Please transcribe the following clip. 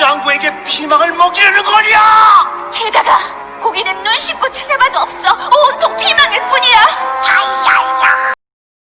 장구에게 피망을 먹이려는 거냐! 게다가 고기는 눈 씻고 찾아